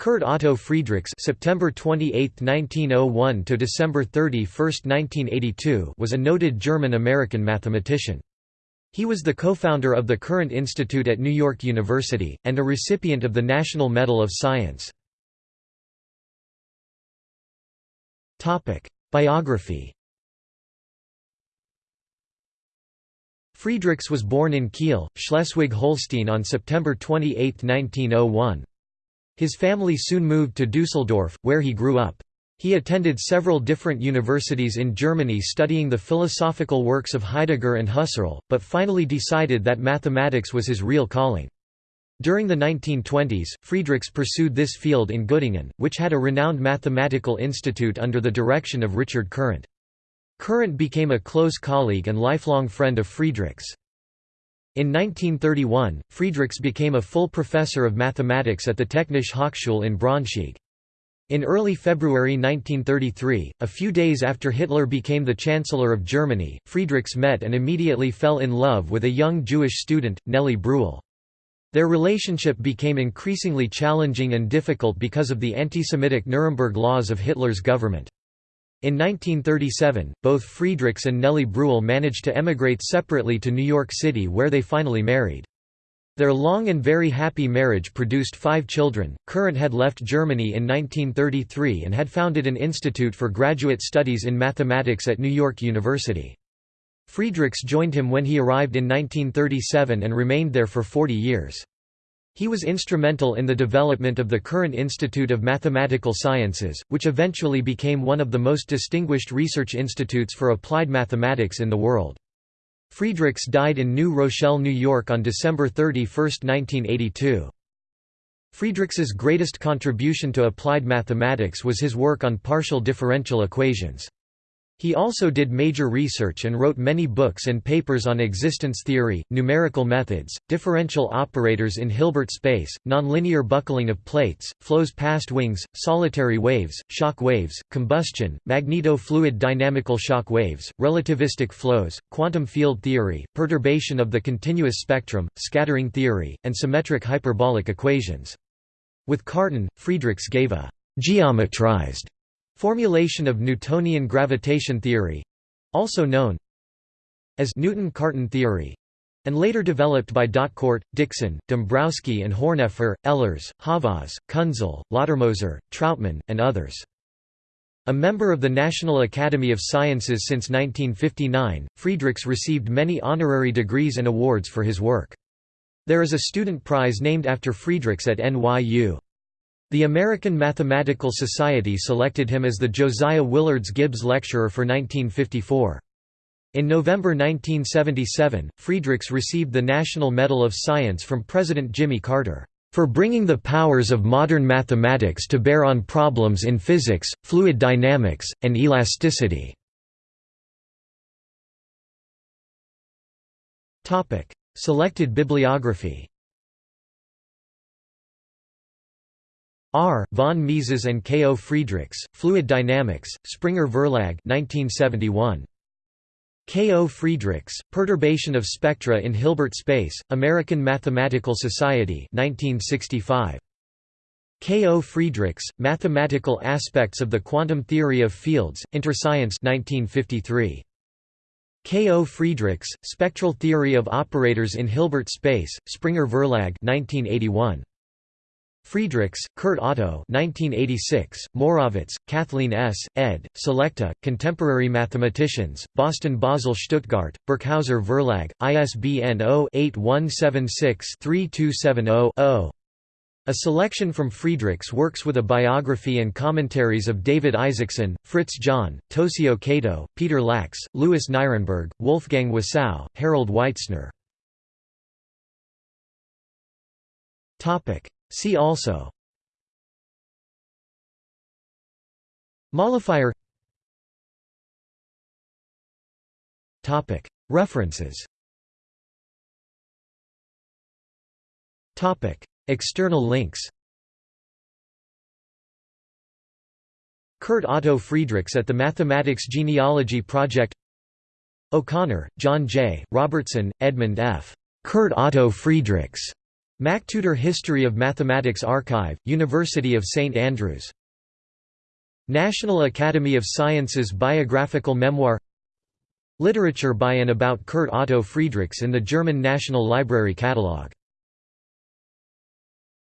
Kurt Otto Friedrichs September 28, 1901 to December 31, 1982 was a noted German-American mathematician. He was the co-founder of the Courant Institute at New York University, and a recipient of the National Medal of Science. Biography Friedrichs was born in Kiel, Schleswig-Holstein on September 28, 1901. His family soon moved to Dusseldorf, where he grew up. He attended several different universities in Germany studying the philosophical works of Heidegger and Husserl, but finally decided that mathematics was his real calling. During the 1920s, Friedrichs pursued this field in Göttingen, which had a renowned mathematical institute under the direction of Richard Courant. Courant became a close colleague and lifelong friend of Friedrichs. In 1931, Friedrichs became a full professor of mathematics at the Technische Hochschule in Braunschweig. In early February 1933, a few days after Hitler became the Chancellor of Germany, Friedrichs met and immediately fell in love with a young Jewish student, Nelly Bruhl. Their relationship became increasingly challenging and difficult because of the anti-Semitic Nuremberg laws of Hitler's government. In 1937, both Friedrichs and Nelly Bruhl managed to emigrate separately to New York City where they finally married. Their long and very happy marriage produced five children. Courant had left Germany in 1933 and had founded an institute for graduate studies in mathematics at New York University. Friedrichs joined him when he arrived in 1937 and remained there for 40 years. He was instrumental in the development of the Courant Institute of Mathematical Sciences, which eventually became one of the most distinguished research institutes for applied mathematics in the world. Friedrichs died in New Rochelle, New York on December 31, 1982. Friedrichs's greatest contribution to applied mathematics was his work on partial differential equations. He also did major research and wrote many books and papers on existence theory, numerical methods, differential operators in Hilbert space, nonlinear buckling of plates, flows past wings, solitary waves, shock waves, combustion, magneto-fluid dynamical shock waves, relativistic flows, quantum field theory, perturbation of the continuous spectrum, scattering theory, and symmetric hyperbolic equations. With Cartan, Friedrichs gave a geometrized Formulation of Newtonian gravitation theory also known as Newton-Cartan theory and later developed by D'Hautcourt, Dixon, Dombrowski and Horneffer, Ehlers, Havas, Künzle, Lottermoser, Trautman, and others. A member of the National Academy of Sciences since 1959, Friedrichs received many honorary degrees and awards for his work. There is a student prize named after Friedrichs at NYU. The American Mathematical Society selected him as the Josiah Willards Gibbs Lecturer for 1954. In November 1977, Friedrichs received the National Medal of Science from President Jimmy Carter, "...for bringing the powers of modern mathematics to bear on problems in physics, fluid dynamics, and elasticity." Selected bibliography R. von Mises and K. O. Friedrichs, Fluid Dynamics, Springer Verlag 1971. K. O. Friedrichs, Perturbation of Spectra in Hilbert Space, American Mathematical Society 1965. K. O. Friedrichs, Mathematical Aspects of the Quantum Theory of Fields, Interscience 1953. K. O. Friedrichs, Spectral Theory of Operators in Hilbert Space, Springer Verlag 1981. Friedrichs, Kurt Otto 1986, Morawetz, Cathleen S., ed., Selecta, Contemporary Mathematicians, Boston Basel Stuttgart, Birkhäuser Verlag, ISBN 0-8176-3270-0. A selection from Friedrichs' works with a biography and commentaries of David Isaacson, Fritz John, Tosio Kato, Peter Lax, Louis Nirenberg, Wolfgang Wasow, Harold Weitzner. See also. Modifier References. External links. Kurt Otto Friedrichs at the Mathematics Genealogy Project. O'Connor, John J., Robertson, Edmund F. Kurt Otto Friedrichs. MacTutor History of Mathematics Archive, University of St Andrews. National Academy of Sciences Biographical Memoir. Literature by and about Kurt Otto Friedrichs in the German National Library Catalogue